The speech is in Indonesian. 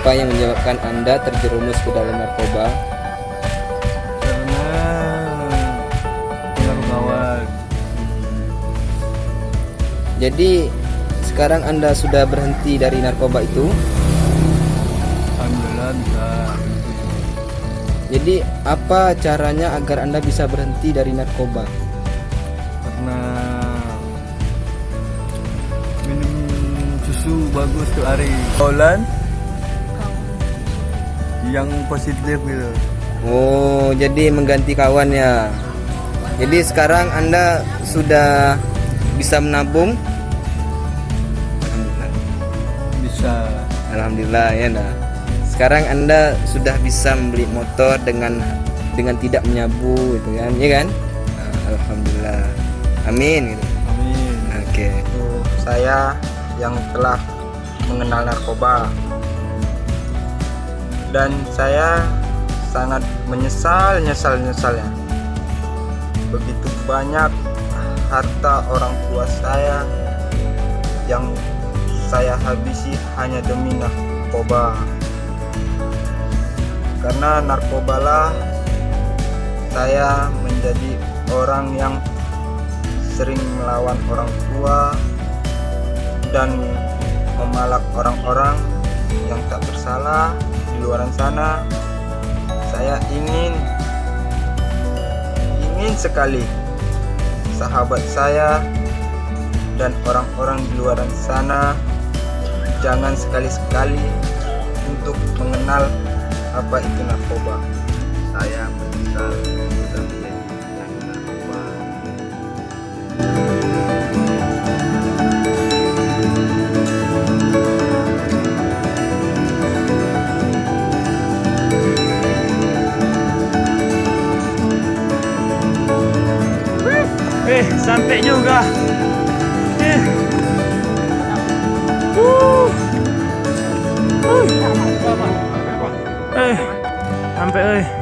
Apa yang menyebabkan Anda terjerumus ke dalam narkoba? karena pengaruh kawan Jadi sekarang Anda sudah berhenti dari narkoba itu. alhamdulillah bisa Jadi apa caranya agar Anda bisa berhenti dari narkoba? karena minum susu bagus tuh hari kaulan yang positif gitu Oh, jadi mengganti kawan ya. Jadi sekarang Anda sudah bisa menabung? bisa Alhamdulillah ya nah. Sekarang Anda sudah bisa membeli motor dengan dengan tidak menyabu gitu kan, ya kan? Nah, Alhamdulillah. Amin gitu. amin Oke. Untuk saya yang telah mengenal narkoba dan saya sangat menyesal nyesal nyesalnya. Begitu banyak harta orang tua saya yang saya habisi hanya demi narkoba. Karena narkobalah saya menjadi orang yang sering melawan orang tua dan memalak orang-orang yang tak bersalah di luar sana. Saya ingin ingin sekali sahabat saya dan orang-orang di luar sana jangan sekali-sekali untuk mengenal apa itu narkoba. Saya menyesal eh sampai juga eh uh. Uh. eh sampai eh